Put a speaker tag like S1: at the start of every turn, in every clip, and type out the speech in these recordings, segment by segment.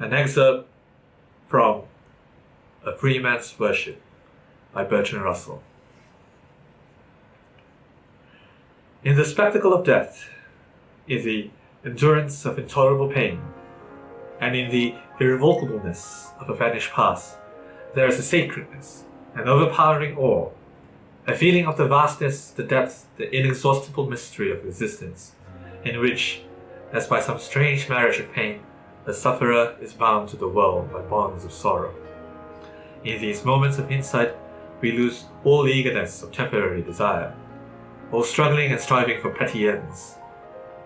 S1: An excerpt from A Free Man's Worship by Bertrand Russell. In the spectacle of death, in the endurance of intolerable pain, and in the irrevocableness of a vanished past, there is a sacredness, an overpowering awe, a feeling of the vastness, the depth, the inexhaustible mystery of existence, in which, as by some strange marriage of pain, the sufferer is bound to the world by bonds of sorrow. In these moments of insight, we lose all eagerness of temporary desire, all struggling and striving for petty ends,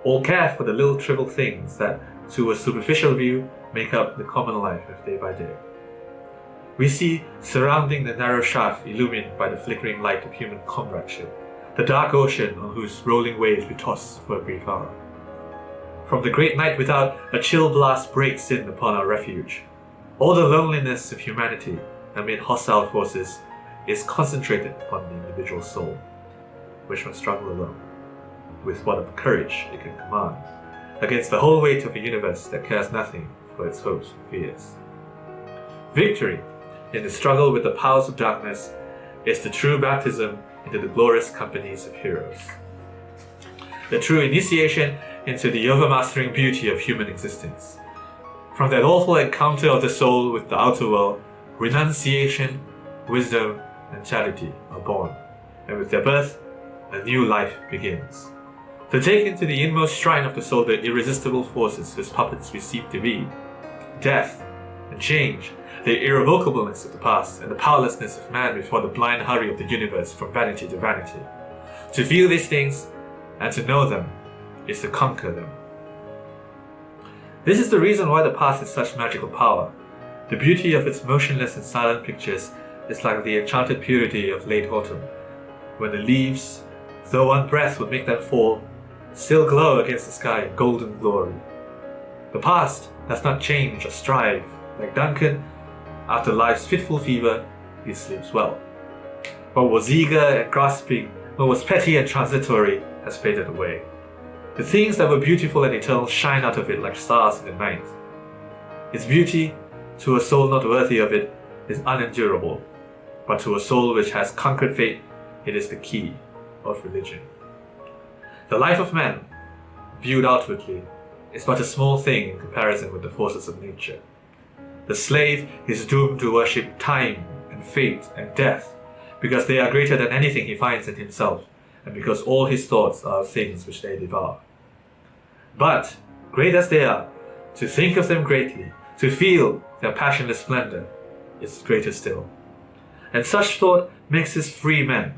S1: all care for the little trivial things that, to a superficial view, make up the common life of day by day. We see surrounding the narrow shaft illumined by the flickering light of human comradeship, the dark ocean on whose rolling waves we toss for a brief hour. From the great night without, a chill blast breaks in upon our refuge. All the loneliness of humanity amid hostile forces is concentrated upon the individual soul, which must struggle alone, with what of courage it can command, against the whole weight of a universe that cares nothing for its hopes and fears. Victory, in the struggle with the powers of darkness, is the true baptism into the glorious companies of heroes. The true initiation into the overmastering beauty of human existence. From that awful encounter of the soul with the outer world, renunciation, wisdom, and charity are born, and with their birth, a new life begins. To take into the inmost shrine of the soul the irresistible forces whose puppets we seem to be, death and change, the irrevocableness of the past, and the powerlessness of man before the blind hurry of the universe from vanity to vanity. To feel these things and to know them is to conquer them. This is the reason why the past has such magical power. The beauty of its motionless and silent pictures is like the enchanted purity of late autumn, when the leaves, though one breath would make them fall, still glow against the sky in golden glory. The past does not change or strive. Like Duncan, after life's fitful fever, he sleeps well. What was eager and grasping, what was petty and transitory, has faded away. The things that were beautiful and eternal shine out of it like stars in the night. Its beauty, to a soul not worthy of it, is unendurable, but to a soul which has conquered fate, it is the key of religion. The life of man, viewed outwardly, is but a small thing in comparison with the forces of nature. The slave is doomed to worship time and fate and death because they are greater than anything he finds in himself and because all his thoughts are things which they devour. But, great as they are, to think of them greatly, to feel their passionless splendor, is greater still. And such thought makes us free men.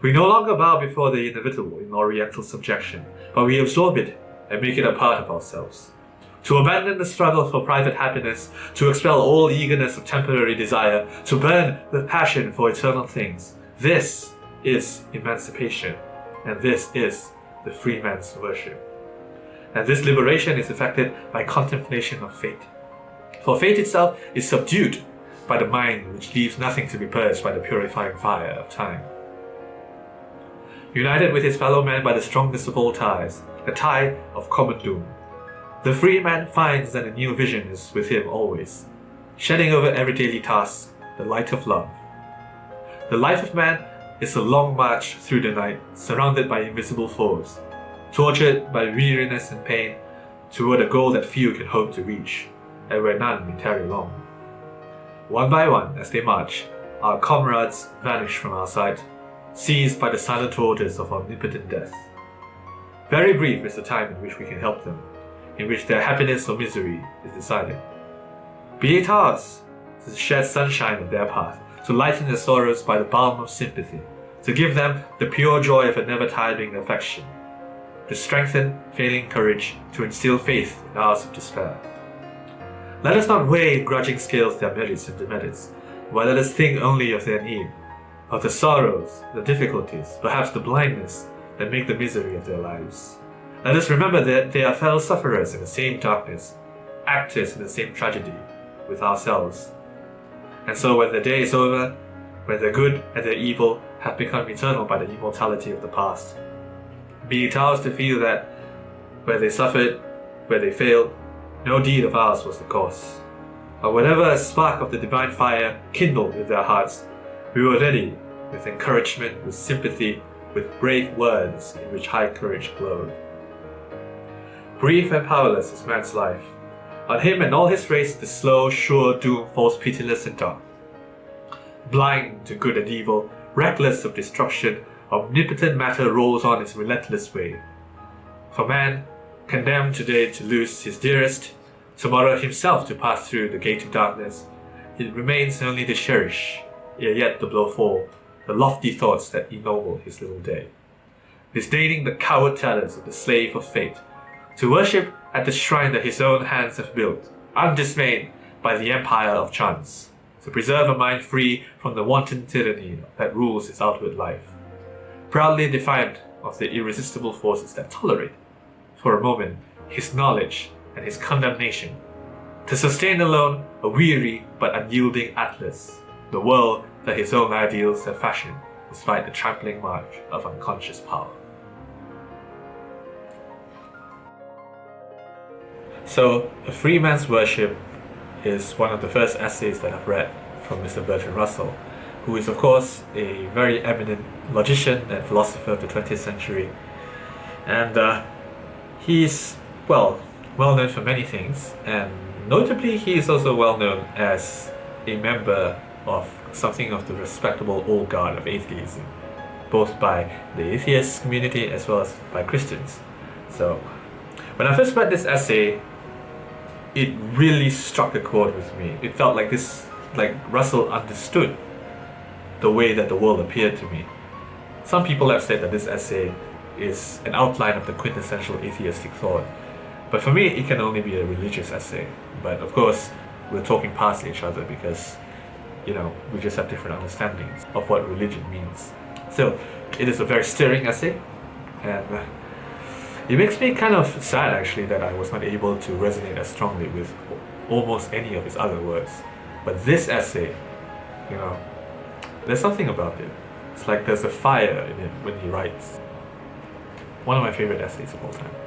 S1: We no longer bow before the inevitable in oriental subjection, but we absorb it and make it a part of ourselves. To abandon the struggle for private happiness, to expel all eagerness of temporary desire, to burn with passion for eternal things, this is emancipation, and this is the free man's worship. And this liberation is effected by contemplation of fate. For fate itself is subdued by the mind which leaves nothing to be purged by the purifying fire of time. United with his fellow man by the strongest of all ties, the tie of common doom, the free man finds that a new vision is with him always, shedding over every daily task the light of love. The life of man is a long march through the night, surrounded by invisible foes, tortured by weariness and pain, toward a goal that few can hope to reach, and where none may tarry long. One by one, as they march, our comrades vanish from our sight, seized by the silent orders of omnipotent death. Very brief is the time in which we can help them, in which their happiness or misery is decided. Be it ours to shed sunshine on their path, to lighten their sorrows by the balm of sympathy, to give them the pure joy of a never-tiring affection, to strengthen failing courage, to instill faith in hours of despair. Let us not weigh in grudging scales their merits and demerits, but let us think only of their need, of the sorrows, the difficulties, perhaps the blindness that make the misery of their lives. Let us remember that they are fellow sufferers in the same darkness, actors in the same tragedy with ourselves, and so when the day is over, when the good and the evil have become eternal by the immortality of the past, be it ours to feel that where they suffered, where they failed, no deed of ours was the cause, But whenever a spark of the divine fire kindled in their hearts, we were ready with encouragement, with sympathy, with brave words in which high courage glowed. Brief and powerless is man's life. On him and all his race the slow, sure doom falls pitiless and dark. Blind to good and evil, reckless of destruction, omnipotent matter rolls on its relentless way. For man, condemned today to lose his dearest, tomorrow himself to pass through the gate of darkness, it remains only to cherish, ere yet the blow fall, the lofty thoughts that ennoble his little day. Disdaining the coward talents of the slave of fate, to worship at the shrine that his own hands have built, undismayed by the empire of chance, to preserve a mind free from the wanton tyranny that rules his outward life. Proudly defiant of the irresistible forces that tolerate, for a moment, his knowledge and his condemnation, to sustain alone a weary but unyielding Atlas, the world that his own ideals have fashioned despite the trampling march of unconscious power. So, A Free Man's Worship is one of the first essays that I've read from Mr. Bertrand Russell, who is, of course, a very eminent logician and philosopher of the 20th century. And uh, he's, well, well known for many things, and notably, he is also well known as a member of something of the respectable old guard of atheism, both by the atheist community as well as by Christians. So, when I first read this essay, it really struck a chord with me. It felt like this, like Russell understood the way that the world appeared to me. Some people have said that this essay is an outline of the quintessential atheistic thought, but for me, it can only be a religious essay. But of course, we're talking past each other because, you know, we just have different understandings of what religion means. So, it is a very stirring essay, and uh, it makes me kind of sad actually that I was not able to resonate as strongly with almost any of his other works. But this essay, you know, there's something about it. It's like there's a fire in it when he writes. One of my favorite essays of all time.